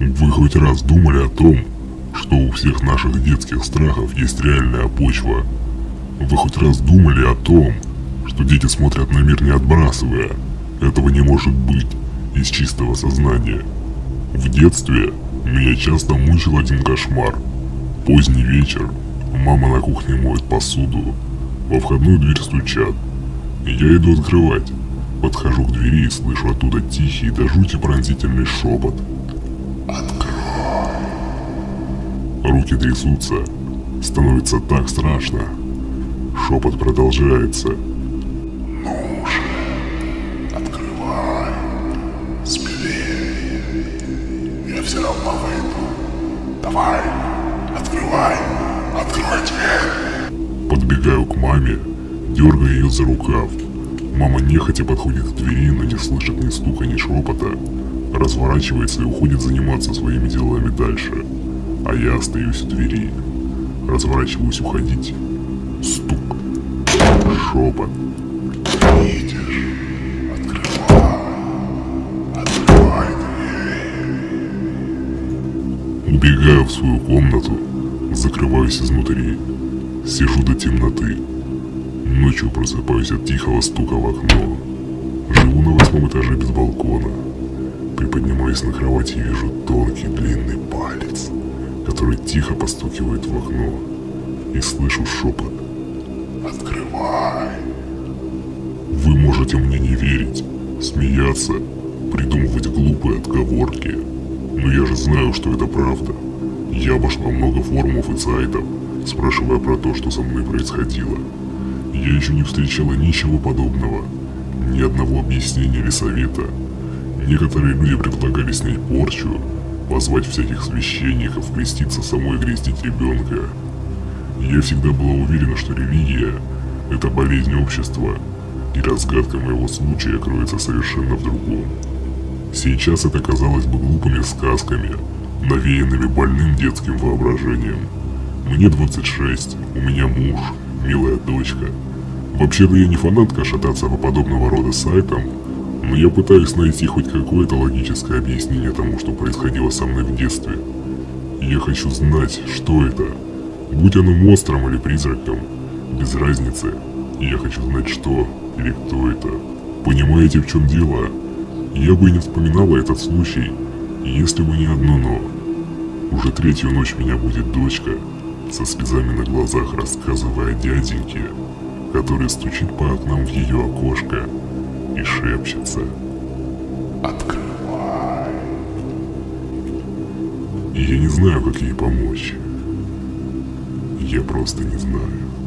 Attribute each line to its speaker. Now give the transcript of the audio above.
Speaker 1: Вы хоть раз думали о том, что у всех наших детских страхов есть реальная почва? Вы хоть раз думали о том, что дети смотрят на мир не отбрасывая? Этого не может быть из чистого сознания. В детстве меня часто мучил один кошмар. Поздний вечер, мама на кухне моет посуду, во входную дверь стучат. Я иду открывать. Подхожу к двери и слышу оттуда тихий до жути пронзительный шепот. «Открой!» Руки трясутся. Становится так страшно. Шепот продолжается.
Speaker 2: Ну же, открывай, смелее. Я все равно выйду. Давай, открывай, открой дверь.
Speaker 1: Подбегаю к маме, дергаю ее за рукав. Мама нехотя подходит к двери, но не слышит ни стука, ни шепота. Разворачивается и уходит заниматься своими делами дальше. А я остаюсь у двери. Разворачиваюсь уходить. Стук. Шепот.
Speaker 2: Видишь, открывай, открывай дверь.
Speaker 1: Убегаю в свою комнату, закрываюсь изнутри. Сижу до темноты. Ночью просыпаюсь от тихого стука в окно. Живу на восьмом этаже без балкона. Приподнимаюсь на кровати и вижу тонкий длинный палец, который тихо постукивает в окно. И слышу шепот.
Speaker 2: Открывай.
Speaker 1: Вы можете мне не верить, смеяться, придумывать глупые отговорки. Но я же знаю, что это правда. Я обошла много форумов и сайтов, спрашивая про то, что со мной происходило. Я еще не встречала ничего подобного, ни одного объяснения или совета. Некоторые люди предлагали снять порчу, позвать всяких священников, креститься самой крестить ребенка. Я всегда была уверена, что религия – это болезнь общества, и разгадка моего случая кроется совершенно в другом. Сейчас это казалось бы глупыми сказками, навеянными больным детским воображением. Мне 26, у меня муж, милая дочка. Вообще-то я не фанатка шататься по подобного рода сайтам, но я пытаюсь найти хоть какое-то логическое объяснение тому, что происходило со мной в детстве. Я хочу знать, что это. Будь оно монстром или призраком, без разницы. Я хочу знать, что или кто это. Понимаете, в чем дело? Я бы и не вспоминала этот случай, если бы не одно «но». Уже третью ночь меня будет дочка, со слезами на глазах рассказывая дяденьке, который стучит по окнам в ее окошко и шепчется.
Speaker 2: Открывай.
Speaker 1: И я не знаю, как ей помочь. Я просто не знаю.